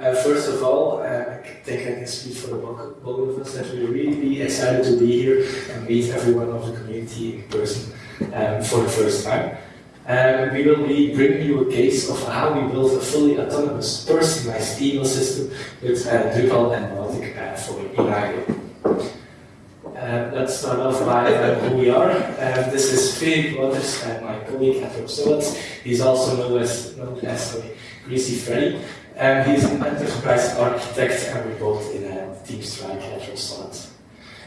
Uh, first of all, uh, I think I can speak for the both of us that we're really excited to be here and meet everyone of the community in person um, for the first time. Um, we will be bringing you a case of how we built a fully autonomous, personalized email system with uh, Drupal and Mautic uh, for Inagro. Let's start off by uh, who we are. Um, this is Philip Waters and my colleague at Dropsolid. He's also known as, known as sorry, Greasy Freddy. Um, he's an enterprise architect and we both in a Team Strike at Dropsolid.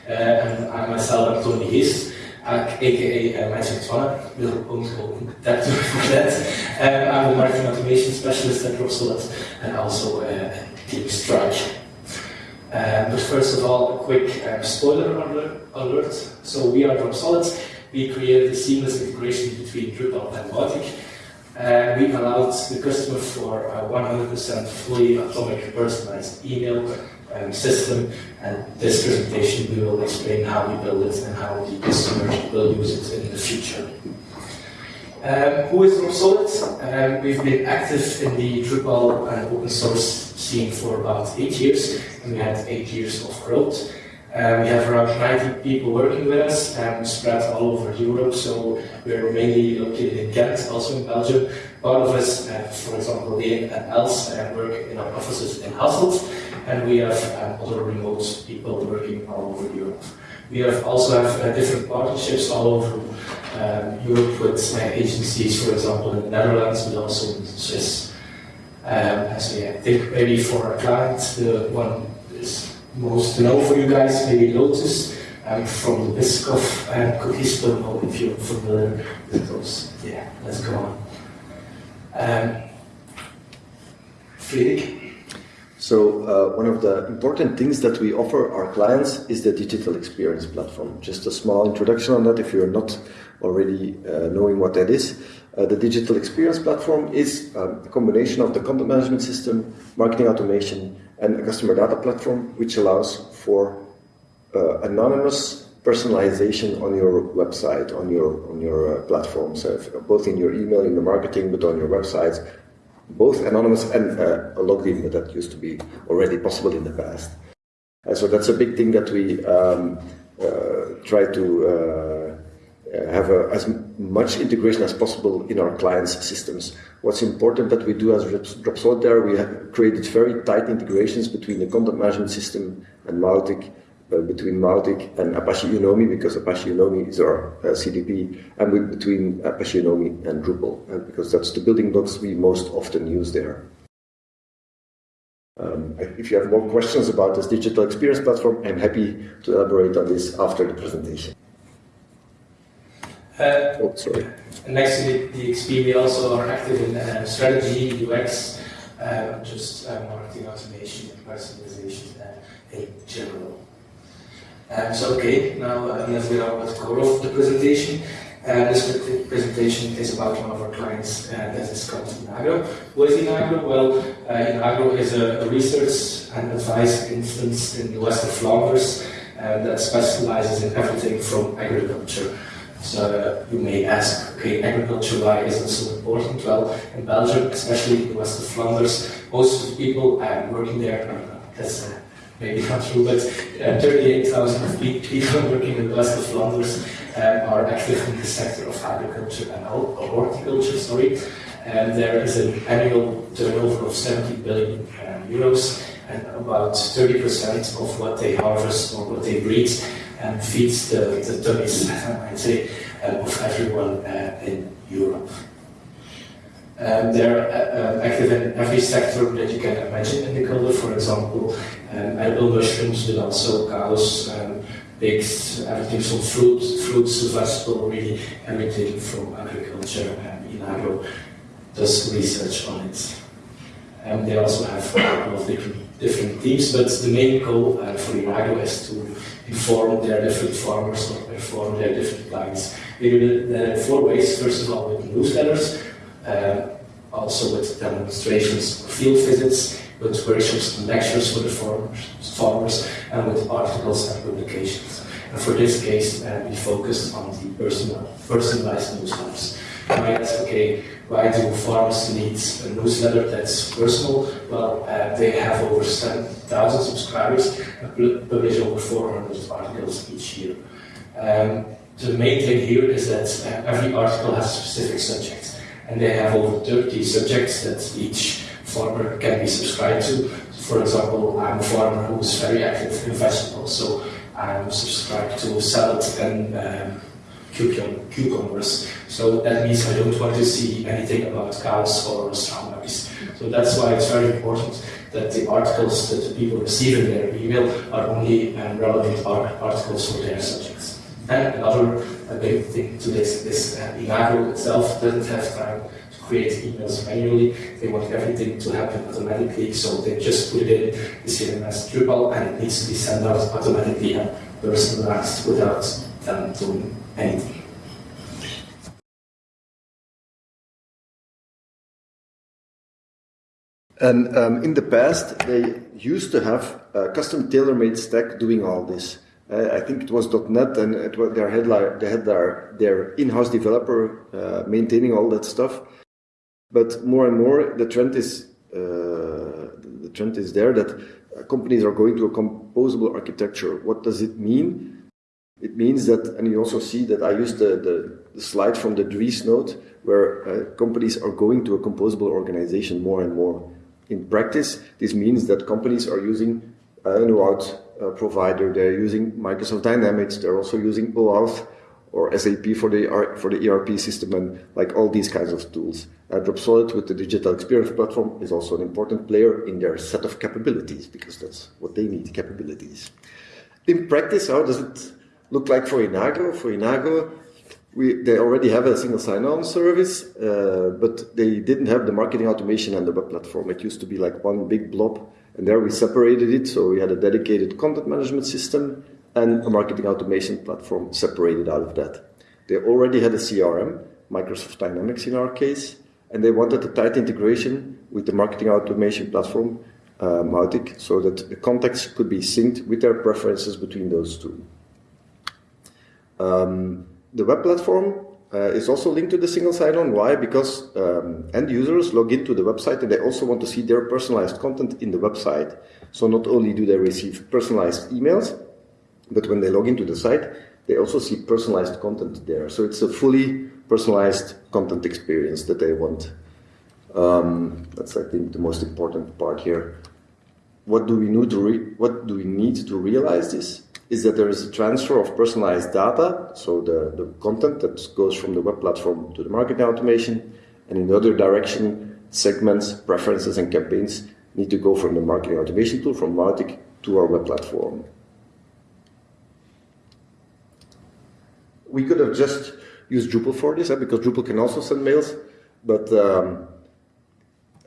Uh, and I myself am Tony Hies, aka uh, Magic Twana, will own that to forget. Um, I'm the marketing automation specialist at Dropsolid and also uh, Team Strike. Um, but first of all, a quick um, spoiler alert. So we are from Dropsolid. We created a seamless integration between Drupal and Mautic. Uh, we allowed the customer for a 100% fully atomic personalized email um, system. And this presentation, we will explain how we build it and how the customer will use it in the future. Um, who is Dropsolid? Um, we've been active in the Drupal and open source scene for about eight years, and we had eight years of growth. Uh, we have around 90 people working with us, and spread all over Europe, so we're mainly located in Ghent, also in Belgium. Part of us, uh, for example, Leen and Els, uh, work in our offices in Hasselt, and we have um, other remote people working all over Europe. We have also have uh, different partnerships all over um, Europe with uh, agencies, for example, in the Netherlands, but also in Swiss um, yeah, I think maybe for a client, the one is most to know for you guys, maybe Lotus um, from the Biscoff and cookies, but know if you're familiar with those. Yeah, let's go on. Um, Friedrich? So uh, one of the important things that we offer our clients is the digital experience platform. Just a small introduction on that if you're not already uh, knowing what that is. Uh, the digital experience platform is um, a combination of the content management system, marketing automation, and a customer data platform, which allows for uh, anonymous personalization on your website, on your on your uh, platform. So both in your email, in your marketing, but on your websites, both anonymous and uh, logged in. That used to be already possible in the past. And so that's a big thing that we um, uh, try to uh, uh, have a, as much integration as possible in our clients' systems. What's important that we do as Dropsolid there, we have created very tight integrations between the content management system and Mautic, uh, between Mautic and Apache Unomi, because Apache Unomi is our uh, CDP, and with, between Apache Unomi and Drupal, uh, because that's the building blocks we most often use there. Um, if you have more questions about this digital experience platform, I'm happy to elaborate on this after the presentation. Uh, oh, sorry. Next to the, the XP, we also are active in uh, strategy, UX, uh, just uh, marketing automation and personalization uh, in general. Um, so, okay, now uh, let's get on the core of the presentation. Uh, this presentation is about one of our clients uh, that is called Inagro. What is Inagro? Well, uh, Inagro is a, a, research and advice instance in the west of Flanders uh, that specializes in everything from agriculture so you may ask, okay, agriculture, why is it so important? Well, in Belgium, especially in the west of Flanders, most of the people um, working there, that's uh, maybe not true, but uh, 38,000 people working in the west of Flanders um, are active in the sector of agriculture and horticulture, sorry. And there is an annual turnover of 70 billion um, euros, and about 30% of what they harvest or what they breed and feeds the, the tummies, I'd say, uh, of everyone uh, in Europe. Um, they're uh, uh, active in every sector that you can imagine in the culture, for example, um, edible mushrooms, but also cows, um, pigs, everything from fruit, fruits, vegetable, really everything from agriculture. And Inagro does research on it. Um, they also have a couple of different, different teams, but the main goal uh, for Inagro is to inform their different farmers or inform their different clients. We do that in four ways. First of all, with newsletters, uh, also with demonstrations, field visits, with workshops and lectures for the farmers, farmers and with articles and publications. And for this case, uh, we focused on the personal, personalized newsletters. You might ask, okay, why do farmers need a newsletter that's personal? Well, uh, they have over 7,000 subscribers and publish over 400 articles each year. Um, the main thing here is that uh, every article has a specific subject, and they have over 30 subjects that each farmer can be subscribed to. For example, I'm a farmer who is very active in vegetables, so I'm subscribed to salad and um, cucumbers. So that means I don't want to see anything about cows or strawberries. So that's why it's very important that the articles that the people receive in their email are only um, relevant articles for their subjects. And another big thing to this is uh, itself doesn't have time to create emails manually. They want everything to happen automatically, so they just put it in the CMS Drupal and it needs to be sent out automatically and personalized without them doing anything. And um, in the past, they used to have a custom tailor-made stack doing all this. Uh, I think it was .NET, and it was their headline, they had their, their in-house developer uh, maintaining all that stuff. But more and more, the trend is uh, the trend is there that companies are going to a composable architecture. What does it mean? It means that, and you also see that I used the, the, the slide from the Dries note, where uh, companies are going to a composable organization more and more. In practice, this means that companies are using an OAuth uh, provider, they're using Microsoft Dynamics, they're also using OAuth or SAP for the for the ERP system and like all these kinds of tools. Uh, Dropsolid with the digital experience platform is also an important player in their set of capabilities because that's what they need capabilities. In practice, how does it look like for Inagro? For Inagro, we, they already have a single sign-on service, uh, but they didn't have the marketing automation and the web platform. It used to be like one big blob, and there we separated it. So we had a dedicated content management system and a marketing automation platform separated out of that. They already had a CRM, Microsoft Dynamics in our case, and they wanted a tight integration with the marketing automation platform, uh, Mautic, so that the contacts could be synced with their preferences between those two. Um, the web platform uh, is also linked to the single sign-on. Why? Because um, end users log into the website and they also want to see their personalized content in the website. So not only do they receive personalized emails, but when they log into the site, they also see personalized content there. So it's a fully personalized content experience that they want. Um, that's, I think, the most important part here. What do we need to what do we need to realize this? Is that there is a transfer of personalized data, so the, the content that goes from the web platform to the marketing automation, and in the other direction, segments, preferences, and campaigns need to go from the marketing automation tool, from Mautic, to our web platform. we could have just used Drupal for this, because Drupal can also send mails, but um,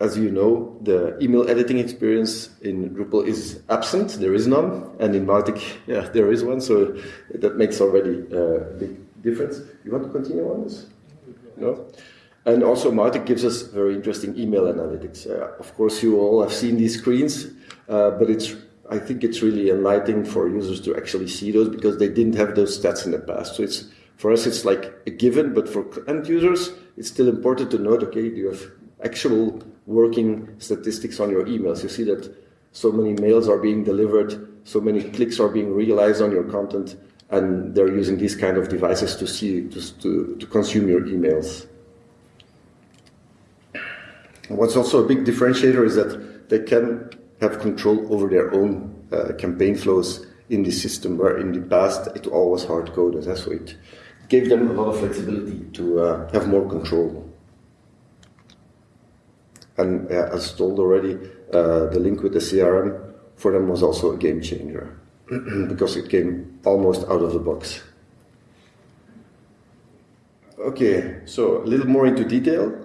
as you know, the email editing experience in Drupal is absent. There is none, and in Mautic, yeah, there is one. So that makes already a big difference. You want to continue on this? No. And also, Mautic gives us very interesting email analytics. Uh, of course, you all have seen these screens, uh, but it's I think it's really enlightening for users to actually see those because they didn't have those stats in the past. So it's for us, it's like a given, but for end users, it's still important to note, okay, do you have actual working statistics on your emails? You see that so many mails are being delivered, so many clicks are being realized on your content, and they're using these kind of devices to see, to, to, to consume your emails. And what's also a big differentiator is that they can have control over their own uh, campaign flows in the system, where in the past it all was hard coded. So it gave them a lot of flexibility to uh, have more control. And as told already, uh, the link with the CRM for them was also a game changer because it came almost out of the box. Okay, so a little more into detail.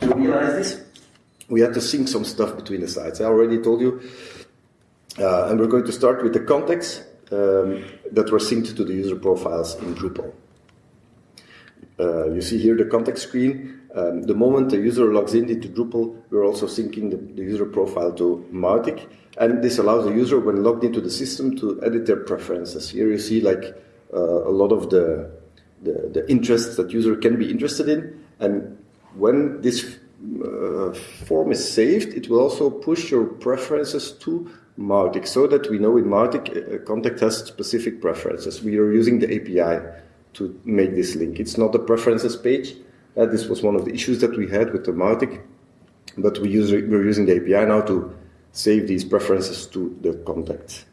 To realize this, we had to sync some stuff between the sites. I already told you. Uh, and we're going to start with the context um, that were synced to the user profiles in Drupal. Uh, you see here the contact screen. Um, the moment the user logs in into Drupal, we're also syncing the, the user profile to Mautic. And this allows the user, when logged into the system, to edit their preferences. Here you see like uh, a lot of the the, the interests that user can be interested in. And when this uh, form is saved, it will also push your preferences to Mautic so that we know in Mautic uh, contact has specific preferences. We are using the API to make this link. It's not a preferences page. Uh, this was one of the issues that we had with the Mautic, but we use, we're using the API now to save these preferences to the contact.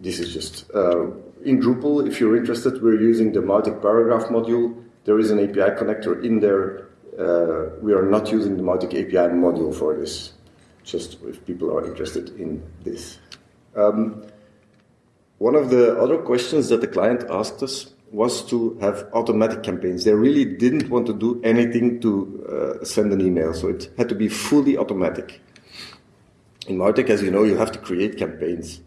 This is just uh, in Drupal. If you're interested, we're using the Mautic paragraph module. There is an API connector in there. Uh, we are not using the Mautic API module for this just if people are interested in this. Um, one of the other questions that the client asked us was to have automatic campaigns. They really didn't want to do anything to uh, send an email, so it had to be fully automatic. In Mautic, as you know, you have to create campaigns.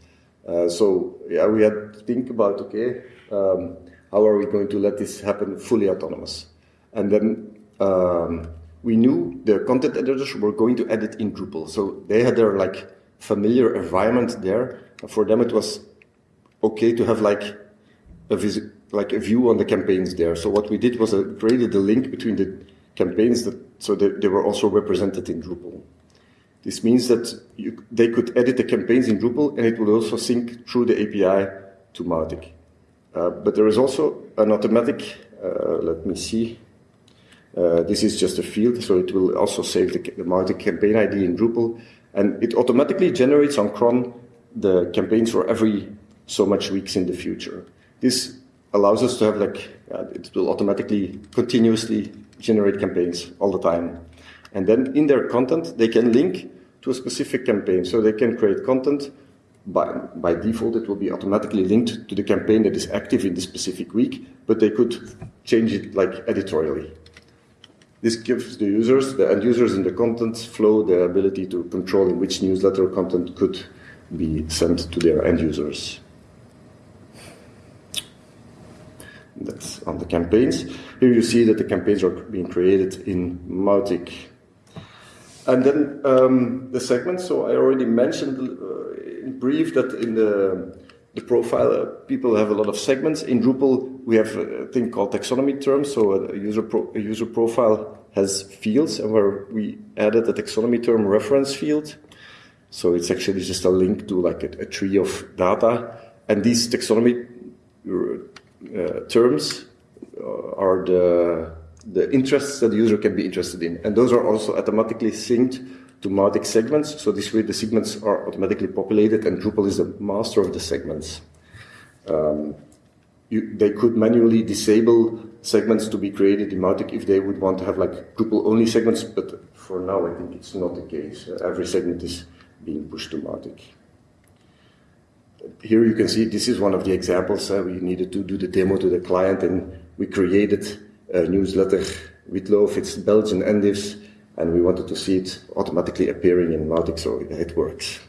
Uh, so yeah, we had to think about okay, um, how are we going to let this happen fully autonomous? And then um, we knew the content editors were going to edit in Drupal. So they had their like familiar environment there. For them, it was okay to have like a vis- like a view on the campaigns there. So what we did was uh, created a link between the campaigns that so that they were also represented in Drupal. This means that you, they could edit the campaigns in Drupal and it would also sync through the API to Mautic. Uh, but there is also an automatic, uh, let me see, uh, this is just a field, so it will also save the, the Mautic campaign ID in Drupal, and it automatically generates on cron the campaigns for every so much weeks in the future. This allows us to have like uh, it will automatically continuously generate campaigns all the time, and then in their content they can link to a specific campaign, so they can create content. By, by default, it will be automatically linked to the campaign that is active in the specific week, but they could change it like editorially. This gives the users, the end users in the content flow, the ability to control in which newsletter content could be sent to their end users. That's on the campaigns. Here you see that the campaigns are being created in Mautic. And then um, the segments. So I already mentioned uh, in brief that in the the profile, uh, people have a lot of segments. In Drupal, we have a thing called taxonomy terms. So a user, pro a user profile has fields, and where we added a taxonomy term reference field. So it's actually just a link to like a, a tree of data. And these taxonomy uh, terms uh, are the, the interests that the user can be interested in. And those are also automatically synced to Mautic segments. So this way the segments are automatically populated and Drupal is the master of the segments. Um, you, they could manually disable segments to be created in Mautic if they would want to have like Drupal only segments, but for now I think it's not the case. Uh, every segment is being pushed to Mautic. Here you can see this is one of the examples. Uh, we needed to do the demo to the client and we created a newsletter with Love. It's Belgian Endives and we wanted to see it automatically appearing in Mautic, so it works.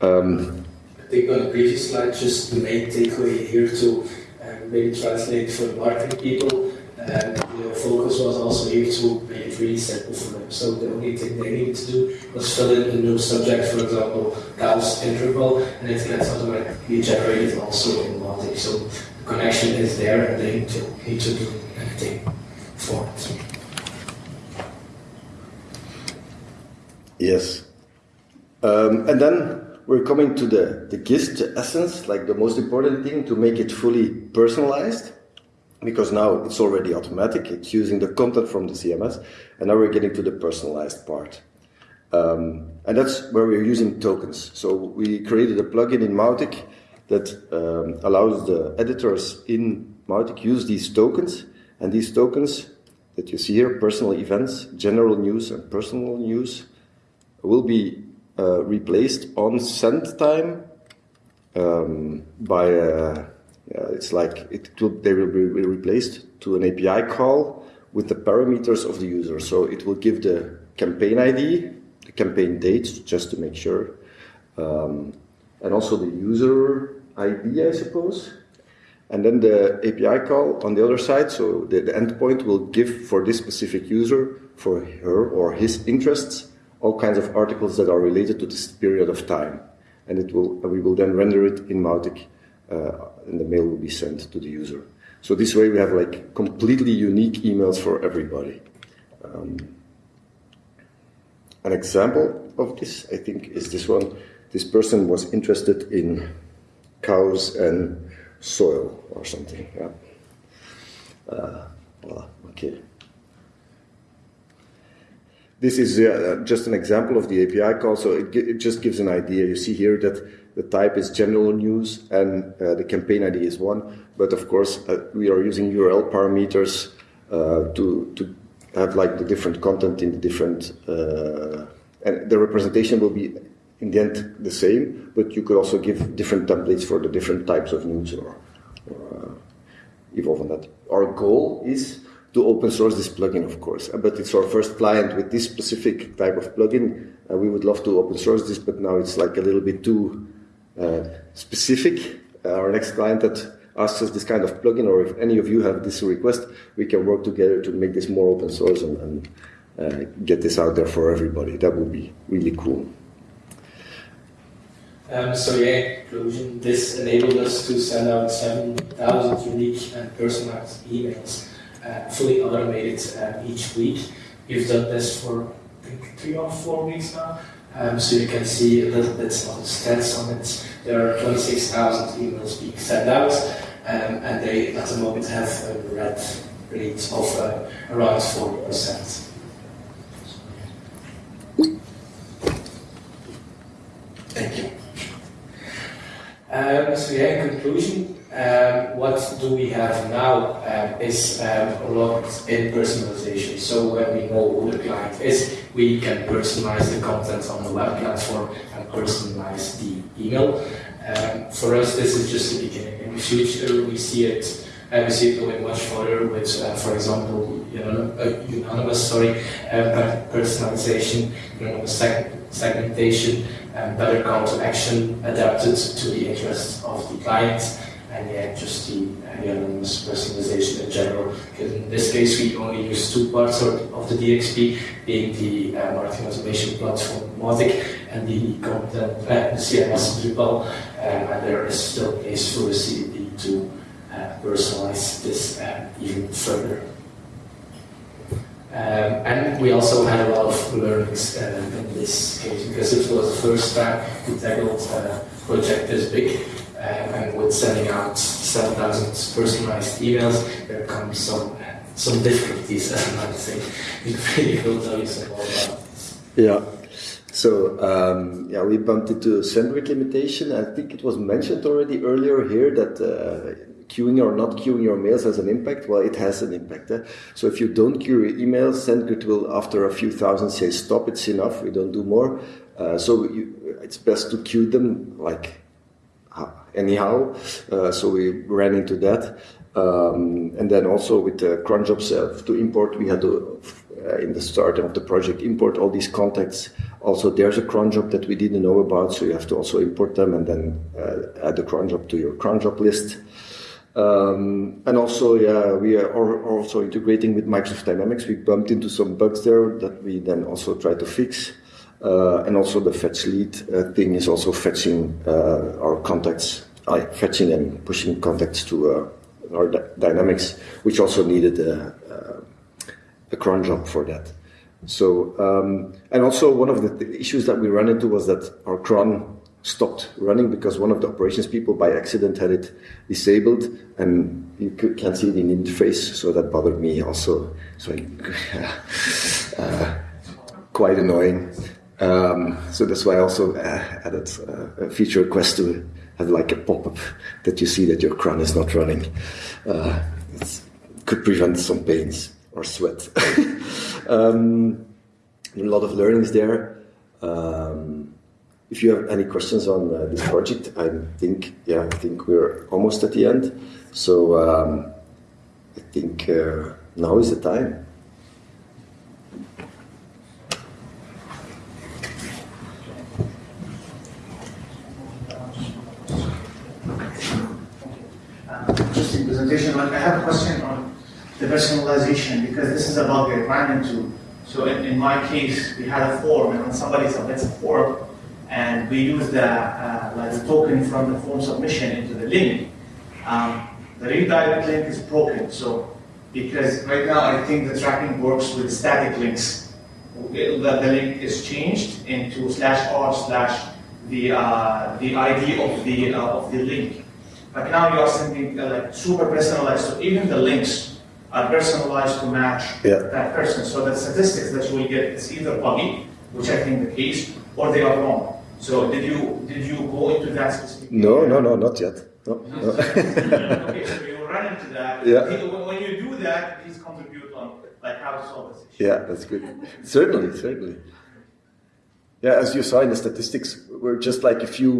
Um, I think on the previous slide, just the main takeaway here to um, maybe translate for the marketing people. Um, focus was also here to make it really simple for them. So the only thing they needed to do was fill in a new subject, for example, Gauss integral, and it gets automatically generated also in Mautic. So the connection is there, and they to, need to do anything for it. Yes. Um, and then we're coming to the, the gist, the essence, like the most important thing to make it fully personalized. Because now it's already automatic, it's using the content from the CMS, and now we're getting to the personalized part. Um, and that's where we're using tokens. So we created a plugin in Mautic that um, allows the editors in Mautic use these tokens, and these tokens that you see here, personal events, general news, and personal news, will be uh, replaced on send time um, by uh, yeah, it's like it will, they will be replaced to an API call with the parameters of the user. So it will give the campaign ID, the campaign date, just to make sure, um, and also the user ID, I suppose. And then the API call on the other side, so the, the endpoint will give for this specific user, for her or his interests, all kinds of articles that are related to this period of time. And it will, we will then render it in Mautic uh, and the mail will be sent to the user. So this way we have like completely unique emails for everybody. Um, an example of this, I think, is this one. This person was interested in cows and soil or something. Yeah. Uh, well, okay. This is uh, just an example of the API call, so it, it, just gives an idea. You see here that the type is general news and uh, the campaign ID is one, but of course uh, we are using URL parameters uh, to, to have like the different content in the different, uh, and the representation will be in the end the same, but you could also give different templates for the different types of news or, or uh, evolve on that. Our goal is to open source this plugin, of course, uh, but it's our first client with this specific type of plugin. Uh, we would love to open source this, but now it's like a little bit too specific. Uh, our next client that asks us this kind of plugin, or if any of you have this request, we can work together to make this more open source and, and uh, get this out there for everybody. That would be really cool. Um, so yeah, this enabled us to send out 7,000 unique and personalized emails, uh, fully automated uh, each week. We've done this for I think three or four weeks now. Um, so you can see a little bit of the stats on it. There are 26,000 emails being sent out, um, and they at the moment have a red rate of uh, around 40%. Thank you. Um, so yeah, in conclusion, what do we have now um, is um, a lot in personalization. So when we know who the client is, we can personalize the content on the web platform and personalize the email. Um, for us, this is just the beginning. In the future, we see it. Uh, we see it going much further with, uh, for example, you know, uh, unanimous, sorry, uh, personalization, unanimous seg segmentation, and better call to action adapted to the interests of the client and yeah, just the anonymous personalization in general. Because in this case, we only use two parts of, the DXP, being the uh, marketing automation platform Mautic and the content, uh, the CMS Drupal, um, and there is still place for the CDP to uh, personalize this uh, even further. Um, and we also had a lot of learnings uh, in this case because it was the first time we tackled a project this big. And with sending out 7,000 personalized emails, there come some some difficulties, I might say. Will tell you some about. Yeah. So um, yeah, we bumped into rate limitation. I think it was mentioned already earlier here that uh, queuing or not queuing your mails has an impact. Well, it has an impact. Eh? So if you don't queue your emails, SendGrid will, after a few thousand, say stop. It's enough. We don't do more. Uh, so you, it's best to queue them like anyhow. Uh, so we ran into that. Um, and then also with the cron job self to import, we had to, uh, in the start of the project, import all these contacts. Also, there's a cron job that we didn't know about, so you have to also import them and then uh, add the cron job to your cron job list. Um, and also, yeah, we are also integrating with Microsoft Dynamics. We bumped into some bugs there that we then also try to fix. Uh, and also the fetch lead uh, thing is also fetching uh, our contacts, fetching and pushing contacts to our Dynamics, which also needed a, a cron job for that. So, um, and also one of the th issues that we ran into was that our cron stopped running because one of the operations people by accident had it disabled and you can't see it in the interface so that bothered me also so uh, quite annoying um, so that's why I also uh, added uh, a feature request to have like a pop-up that you see that your cron is not running. Uh, it could prevent some pains or sweat. um, a lot of learnings there. Um, if you have any questions on uh, this project, I think yeah, I think we're almost at the end. So um, I think uh, now is the time. presentation, but I have a question on the personalization because this is about the ran into. So in, in my case, we had a form, and when somebody submits a form, and we use the uh, like the token from the form submission into the link, um, the redirect link is broken. So because right now I think the tracking works with static links. The, the link is changed into slash r slash the uh, the ID of the uh, of the link. But now you are sending uh, like super personalized, so even the links are personalized to match Yeah. that person. So the statistics that you will get is either buggy, which I think the case, or they are wrong. So did you did you go into that specific? No, no, no, not yet. No, no. okay, so you run into that. Yeah. When- When you do that, please contribute on like how to solve this issue. Yeah, that's good. Certainly, certainly. Yeah, as you saw in the statistics, we're just like a few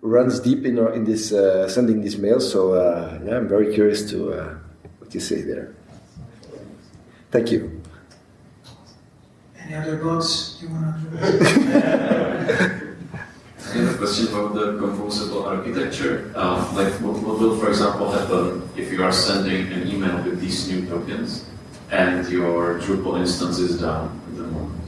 runs deep in in this uh, sending these mails. So uh, yeah, I'm very curious to uh, what you say there. Thank you. Any other bugs you want to? I have a question about the composable architecture. Um, like, what, what will, for example, happen if you are sending an email with these new tokens and your Drupal instance is down at the moment?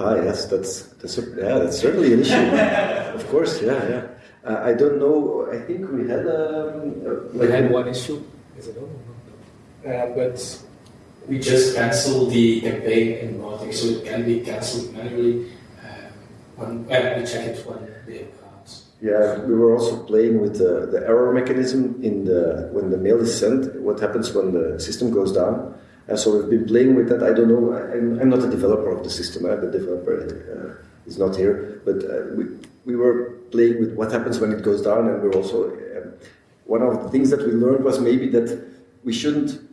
Ah, yes, that's that's a, yeah, that's certainly an issue. of course, yeah, yeah. Uh, I don't know. I think we had um, uh, We had one issue, is it over? Uh, but we just cancel the campaign in Mautic, so it can be cancelled manually. Uh, when, uh, we check it when the accounts. Yeah, we were also playing with the, the error mechanism in the when the mail is sent. What happens when the system goes down? And so we've been playing with that. I don't know. I'm, I'm not a developer of the system. Uh, the developer uh, is not here, but uh, we we were playing with what happens when it goes down, and we're also um, one of the things that we learned was maybe that we shouldn't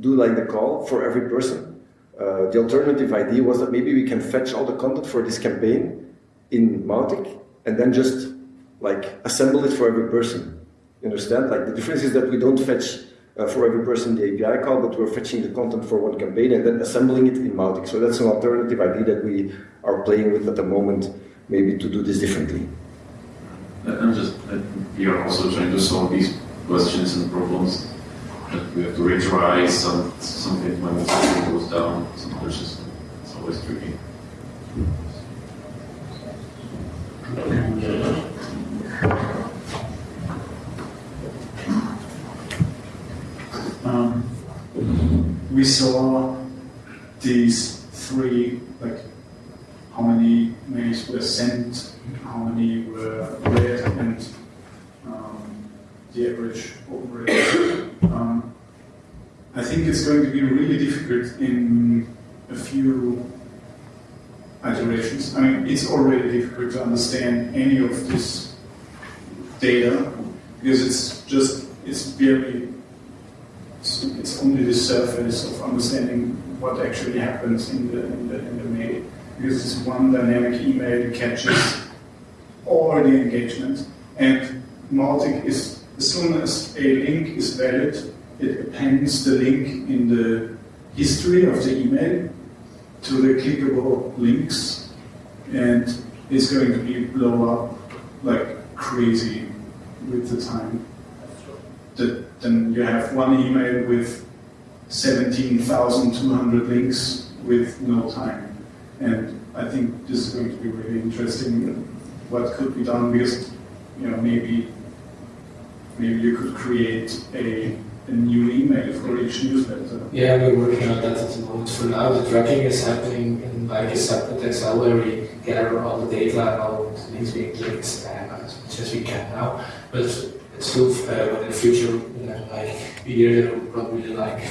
do like the call for every person. Uh, the alternative idea was that maybe we can fetch all the content for this campaign in Mautic and then just like assemble it for every person. You understand? Like the difference is that we don't fetch uh, for every person the API call, but we're fetching the content for one campaign and then assembling it in Mautic. So that's an alternative idea that we are playing with at the moment, maybe to do this differently. I'm just, we are also trying to solve these questions and problems. We have to retry some something when the system goes down. It's always tricky. Um, we saw these three, like how many mails were sent, how many were read, and um, the average open rate. I think it's going to be really difficult in a few iterations. I mean, it's already difficult to understand any of this data because it's just it's very it's, only the surface of understanding what actually happens in the, in the, in the mail. Because it's one dynamic email that catches all the engagement. And Mautic is, as soon as a link is valid, it appends the link in the history of the email to the clickable links. And it's going to be blow up like crazy with the time that then you have one email with 17,200 links with no time. And I think this is going to be really interesting what could be done because you know maybe maybe you could create a, a new email for each newsletter. Yeah, we're working on that at the moment. For now, the tracking is happening in like a separate Excel where we gather all the data and all the links being clicked as much as we can now. But it's still, uh, in the future, you know, like a year, there will probably like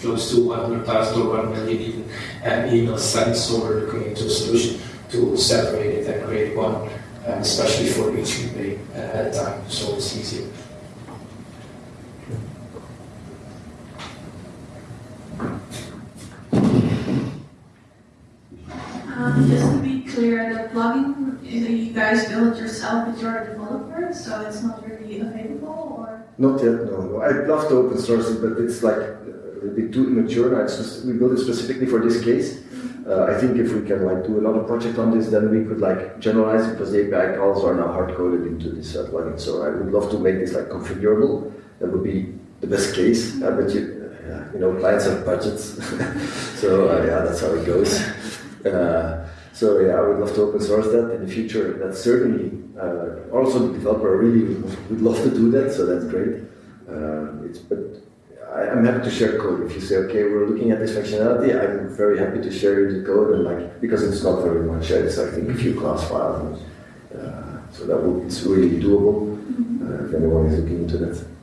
close to 100,000 or 1 million even um, emails sent. So we're looking into a solution to separate it and create one, um, especially for each campaign uh, at a time, so it's easier. Um, just to be clear, the you guys build yourself, but you're a developer, so it's not really available, or? Not yet, no, no. I'd love to open source it, but it's like uh, a bit too immature. now. It's just, we built it specifically for this case. Uh, I think if we can like do another project on this, then we could like generalize it because the API calls are now hard coded into this uh, plugin. So I would love to make this like configurable. That would be the best case. Uh, but you, uh, you know, clients have budgets, so uh, yeah, that's how it goes. Uh, So yeah, I would love to open source that in the future. That's certainly uh, also the developer really would, love to do that. So that's great. Uh, it's but I, I'm happy to share code. If you say okay, we're looking at this functionality, I'm very happy to share you the code and like because it's not very much. It's I think a few class files. And, uh, so that would, it's really doable uh, if anyone is looking into that.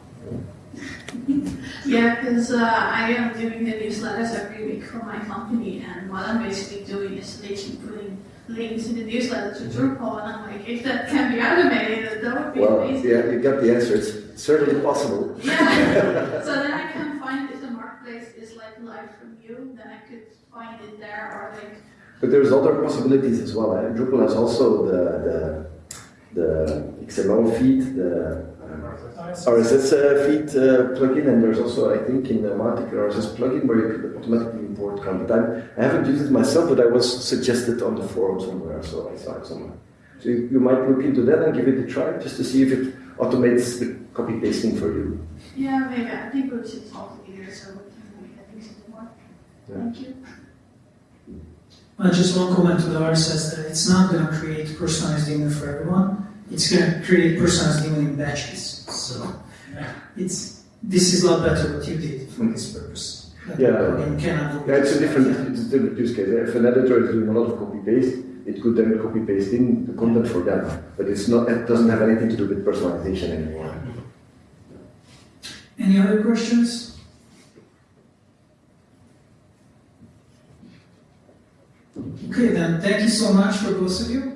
Yeah, because uh, I am doing the newsletters every week for my company, and what I'm basically doing is literally putting links in the newsletter to Drupal, and I'm like, if that can be automated, that would be Well, amazing. yeah, you got the answer. It's certainly possible. Yeah. so then I can find if the marketplace is like live from you, then I could find it there, or like, But there's other possibilities as well. Eh? Drupal has also the, the, the XML feed, the RSS uh, feed uh, plugin, and there's also, I think, in the Mautic RSS plugin where you can automatically import content. I'm- I haven't used it myself, but I was suggested on the forum somewhere, so I saw it somewhere. So you, you might look into that and give it a try just to see if it automates the copy pasting for you. yeah, maybe I think we should talk together so we can make that things more. Yeah. Thank you. Uh, just one comment to the RSS that it's not going to create personalized email for everyone. It's going to create personalized email in batches. So it's this is a lot better what you did for this purpose. That Yeah. plugin cannot do Yeah, it's a different, it's a different use case. If an editor is doing a lot of copy paste, it could then copy paste in the content for them, but it's not. It doesn't have anything to do with personalization anymore. Any other questions? Okay, then thank you so much for both of you.